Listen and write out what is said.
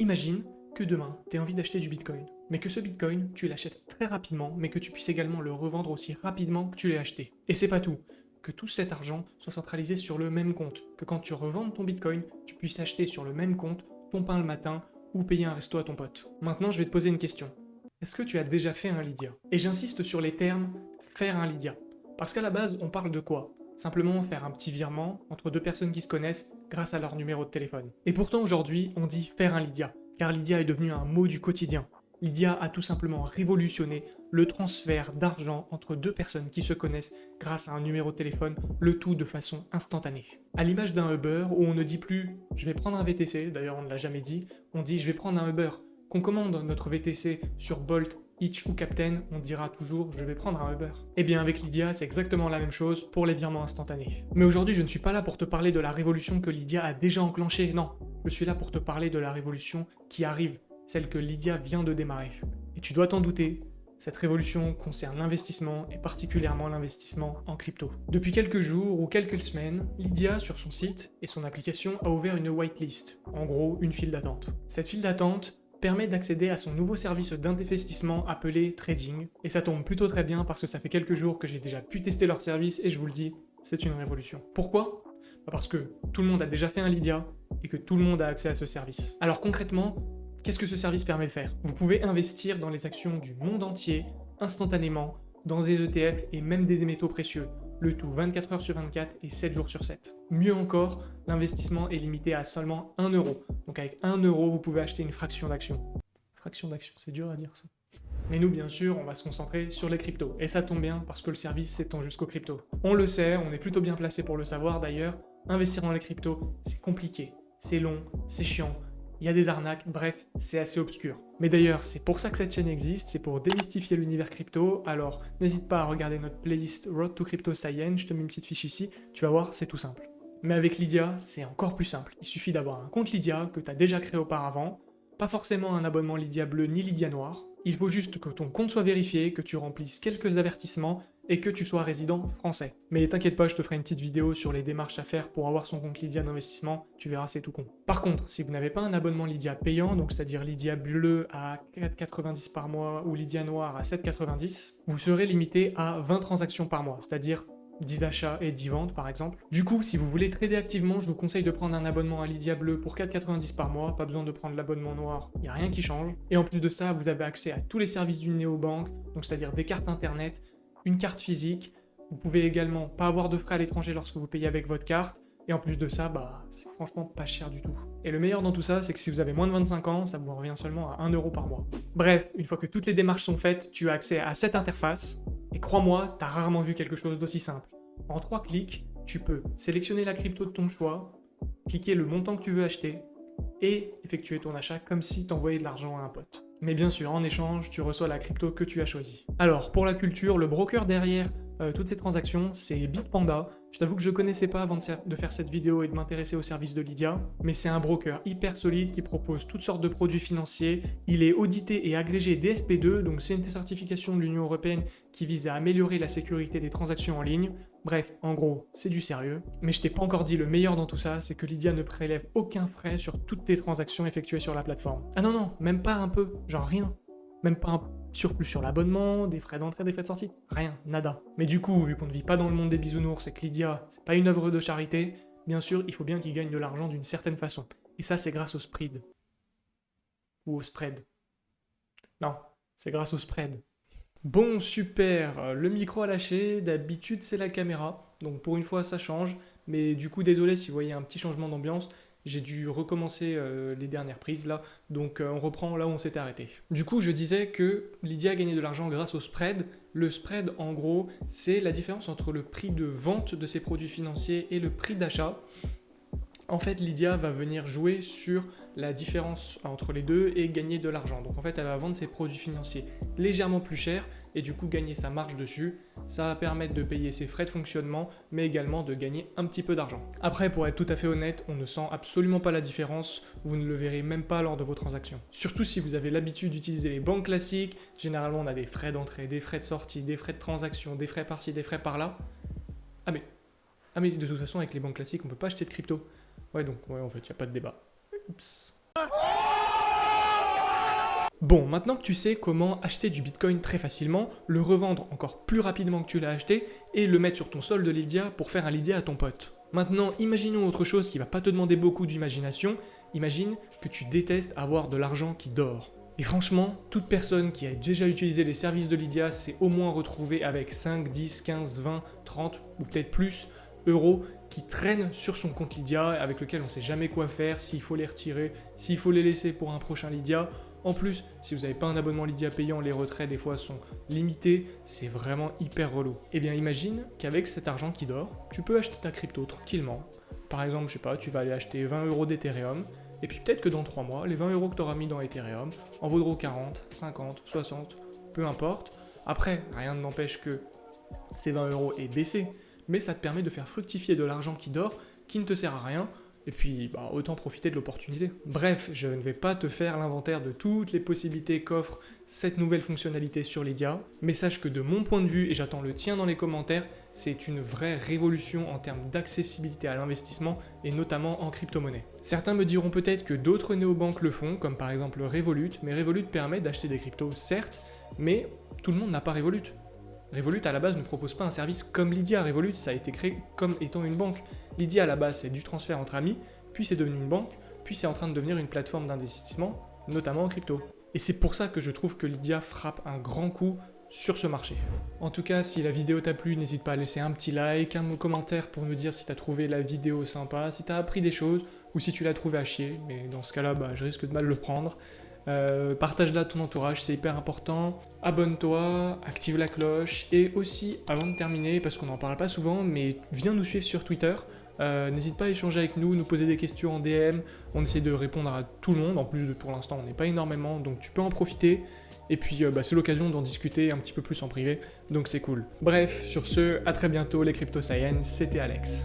Imagine que demain, tu as envie d'acheter du Bitcoin, mais que ce Bitcoin, tu l'achètes très rapidement, mais que tu puisses également le revendre aussi rapidement que tu l'as acheté. Et c'est pas tout, que tout cet argent soit centralisé sur le même compte, que quand tu revends ton Bitcoin, tu puisses acheter sur le même compte ton pain le matin ou payer un resto à ton pote. Maintenant, je vais te poser une question. Est-ce que tu as déjà fait un Lydia? Et j'insiste sur les termes « faire un Lydia ». Parce qu'à la base, on parle de quoi? Simplement faire un petit virement entre deux personnes qui se connaissent grâce à leur numéro de téléphone. Et pourtant aujourd'hui, on dit faire un Lydia, car Lydia est devenu un mot du quotidien. Lydia a tout simplement révolutionné le transfert d'argent entre deux personnes qui se connaissent grâce à un numéro de téléphone, le tout de façon instantanée. À l'image d'un Uber où on ne dit plus « je vais prendre un VTC », d'ailleurs on ne l'a jamais dit, on dit « je vais prendre un Uber ». Qu'on commande notre VTC sur Bolt Hitch ou Captain, on dira toujours « je vais prendre un Uber ». Eh bien avec Lydia, c'est exactement la même chose pour les virements instantanés. Mais aujourd'hui, je ne suis pas là pour te parler de la révolution que Lydia a déjà enclenchée, non. Je suis là pour te parler de la révolution qui arrive, celle que Lydia vient de démarrer. Et tu dois t'en douter, cette révolution concerne l'investissement et particulièrement l'investissement en crypto. Depuis quelques jours ou quelques semaines, Lydia sur son site et son application a ouvert une whitelist, en gros une file d'attente. Cette file d'attente, permet d'accéder à son nouveau service d'investissement appelé Trading, et ça tombe plutôt très bien parce que ça fait quelques jours que j'ai déjà pu tester leur service et je vous le dis, c'est une révolution. Pourquoi? Bah Parce que tout le monde a déjà fait un Lydia et que tout le monde a accès à ce service. Alors concrètement, qu'est-ce que ce service permet de faire? Vous pouvez investir dans les actions du monde entier, instantanément, dans des ETF et même des métaux précieux, le tout 24 heures sur 24 et 7 jours sur 7. Mieux encore, l'investissement est limité à seulement 1 euro. Donc avec 1 euro, vous pouvez acheter une fraction d'action. Fraction d'action, c'est dur à dire ça. Mais nous, bien sûr, on va se concentrer sur les cryptos. Et ça tombe bien, parce que le service s'étend jusqu'aux cryptos. On le sait, on est plutôt bien placé pour le savoir d'ailleurs, investir dans les cryptos, c'est compliqué, c'est long, c'est chiant, il y a des arnaques, bref, c'est assez obscur. Mais d'ailleurs, c'est pour ça que cette chaîne existe, c'est pour démystifier l'univers crypto, alors n'hésite pas à regarder notre playlist Road to Crypto Science, je te mets une petite fiche ici, tu vas voir, c'est tout simple. Mais avec Lydia, c'est encore plus simple. Il suffit d'avoir un compte Lydia que tu as déjà créé auparavant, pas forcément un abonnement Lydia bleu ni Lydia noir, il faut juste que ton compte soit vérifié, que tu remplisses quelques avertissements et que tu sois résident français. Mais t'inquiète pas, je te ferai une petite vidéo sur les démarches à faire pour avoir son compte Lydia d'investissement, tu verras c'est tout con. Par contre, si vous n'avez pas un abonnement Lydia payant, donc c'est-à-dire Lydia bleu à 4,90 par mois ou Lydia noir à 7,90, vous serez limité à 20 transactions par mois, c'est-à-dire 10 achats et 10 ventes par exemple. Du coup, si vous voulez trader activement, je vous conseille de prendre un abonnement à Lydia Bleu pour 4,90 par mois, pas besoin de prendre l'abonnement noir, il n'y a rien qui change. Et en plus de ça, vous avez accès à tous les services d'une néobanque, donc c'est-à-dire des cartes internet, une carte physique, vous pouvez également pas avoir de frais à l'étranger lorsque vous payez avec votre carte, et en plus de ça, bah, c'est franchement pas cher du tout. Et le meilleur dans tout ça, c'est que si vous avez moins de 25 ans, ça vous revient seulement à 1 euro par mois. Bref, une fois que toutes les démarches sont faites, tu as accès à cette interface, et crois-moi, t'as rarement vu quelque chose d'aussi simple. En trois clics, tu peux sélectionner la crypto de ton choix, cliquer le montant que tu veux acheter, et effectuer ton achat comme si tu envoyais de l'argent à un pote. Mais bien sûr, en échange, tu reçois la crypto que tu as choisie. Alors, pour la culture, le broker derrière euh, toutes ces transactions, c'est Bitpanda. Je t'avoue que je ne connaissais pas avant de, faire cette vidéo et de m'intéresser au service de Lydia, mais c'est un broker hyper solide qui propose toutes sortes de produits financiers. Il est audité et agrégé DSP2, donc c'est une certification de l'Union Européenne qui vise à améliorer la sécurité des transactions en ligne. Bref, en gros, c'est du sérieux. Mais je t'ai pas encore dit le meilleur dans tout ça, c'est que Lydia ne prélève aucun frais sur toutes tes transactions effectuées sur la plateforme. Ah non non, même pas un peu, genre rien. Même pas un surplus sur l'abonnement, des frais d'entrée, des frais de sortie, rien, nada. Mais du coup, vu qu'on ne vit pas dans le monde des bisounours et que Lydia, c'est pas une œuvre de charité, bien sûr, il faut bien qu'il gagne de l'argent d'une certaine façon. Et ça, c'est grâce au spread. Ou au spread. Non, c'est grâce au spread. Bon, super, le micro a lâché, d'habitude c'est la caméra, donc pour une fois ça change, mais du coup désolé si vous voyez un petit changement d'ambiance, j'ai dû recommencer euh, les dernières prises là, donc euh, on reprend là où on s'était arrêté. Du coup, je disais que Lydia a gagné de l'argent grâce au spread. Le spread, en gros, c'est la différence entre le prix de vente de ses produits financiers et le prix d'achat. En fait, Lydia va venir jouer sur la différence entre les deux et gagner de l'argent. Donc en fait, elle va vendre ses produits financiers légèrement plus chers et du coup gagner sa marge dessus. Ça va permettre de payer ses frais de fonctionnement, mais également de gagner un petit peu d'argent. Après, pour être tout à fait honnête, on ne sent absolument pas la différence, vous ne le verrez même pas lors de vos transactions. Surtout si vous avez l'habitude d'utiliser les banques classiques, généralement on a des frais d'entrée, des frais de sortie, des frais de transaction, des frais par-ci, des frais par-là. Ah mais, ah mais de toute façon avec les banques classiques on peut pas acheter de crypto. Ouais donc ouais en fait il n'y a pas de débat. Oups. Bon, maintenant que tu sais comment acheter du Bitcoin très facilement, le revendre encore plus rapidement que tu l'as acheté et le mettre sur ton solde Lydia pour faire un Lydia à ton pote. Maintenant, imaginons autre chose qui va pas te demander beaucoup d'imagination. Imagine que tu détestes avoir de l'argent qui dort. Et franchement, toute personne qui a déjà utilisé les services de Lydia s'est au moins retrouvée avec 5, 10, 15, 20, 30 ou peut-être plus euros qui traînent sur son compte Lydia avec lequel on ne sait jamais quoi faire, s'il faut les retirer, s'il faut les laisser pour un prochain Lydia. En plus, si vous n'avez pas un abonnement Lydia payant, les retraits des fois sont limités, c'est vraiment hyper relou. Eh bien imagine qu'avec cet argent qui dort, tu peux acheter ta crypto tranquillement. Par exemple, je sais pas, tu vas aller acheter 20 euros d'Ethereum, et puis peut-être que dans 3 mois, les 20 euros que tu auras mis dans Ethereum en vaudront 40, 50, 60, peu importe. Après, rien ne n'empêche que ces 20 euros aient baissé, mais ça te permet de faire fructifier de l'argent qui dort, qui ne te sert à rien, et puis, bah, autant profiter de l'opportunité. Bref, je ne vais pas te faire l'inventaire de toutes les possibilités qu'offre cette nouvelle fonctionnalité sur Lydia, mais sache que de mon point de vue, et j'attends le tien dans les commentaires, c'est une vraie révolution en termes d'accessibilité à l'investissement, et notamment en crypto-monnaie. Certains me diront peut-être que d'autres néobanques le font, comme par exemple Revolut, mais Revolut permet d'acheter des cryptos, certes, mais tout le monde n'a pas Revolut. Revolut à la base ne propose pas un service comme Lydia. Revolut, ça a été créé comme étant une banque. Lydia à la base, c'est du transfert entre amis, puis c'est devenu une banque, puis c'est en train de devenir une plateforme d'investissement, notamment en crypto. Et c'est pour ça que je trouve que Lydia frappe un grand coup sur ce marché. En tout cas, si la vidéo t'a plu, n'hésite pas à laisser un petit like, un commentaire pour nous dire si t'as trouvé la vidéo sympa, si t'as appris des choses, ou si tu l'as trouvé à chier, mais dans ce cas-là, bah, je risque de mal le prendre. Euh, partage-la à ton entourage, c'est hyper important. Abonne-toi, active la cloche. Et aussi, avant de terminer, parce qu'on n'en parle pas souvent, mais viens nous suivre sur Twitter. Euh, n'hésite pas à échanger avec nous, nous poser des questions en DM. On essaie de répondre à tout le monde. En plus, pour l'instant, on n'est pas énormément, donc tu peux en profiter. Et puis, euh, bah, c'est l'occasion d'en discuter un petit peu plus en privé, donc c'est cool. Bref, sur ce, à très bientôt les Crypto Science, c'était Alex.